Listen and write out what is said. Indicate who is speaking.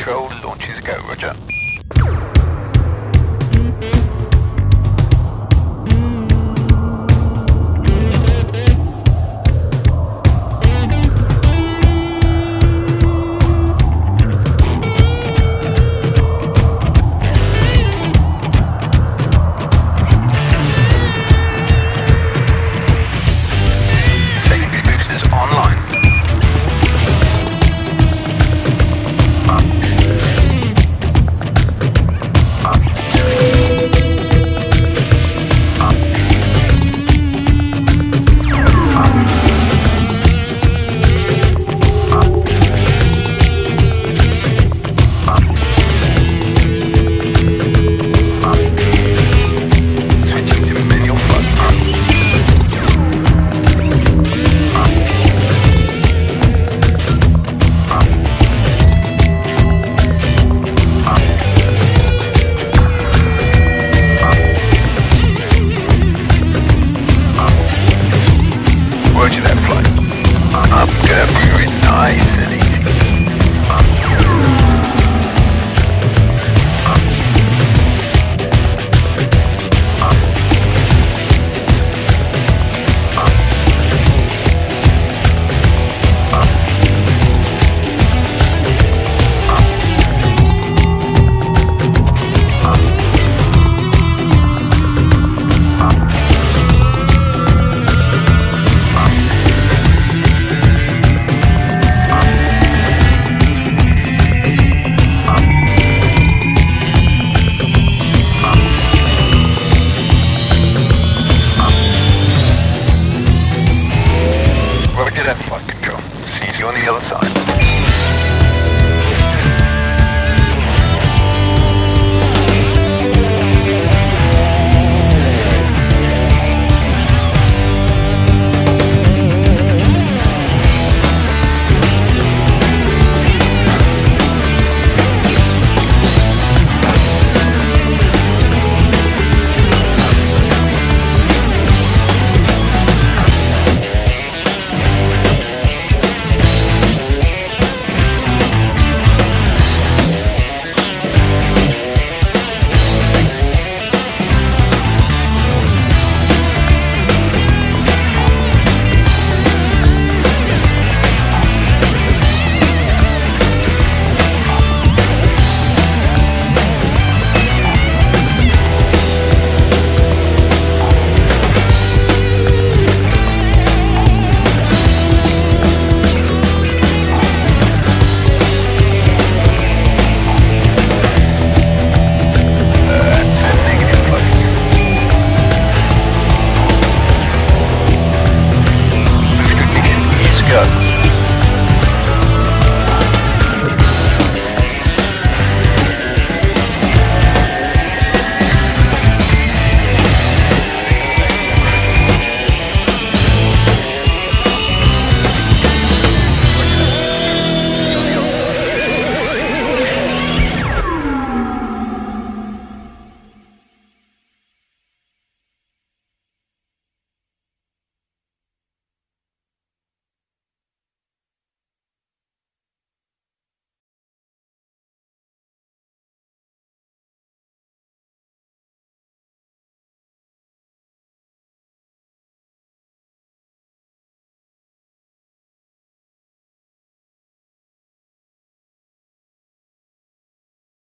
Speaker 1: control, launches go, roger. The other side.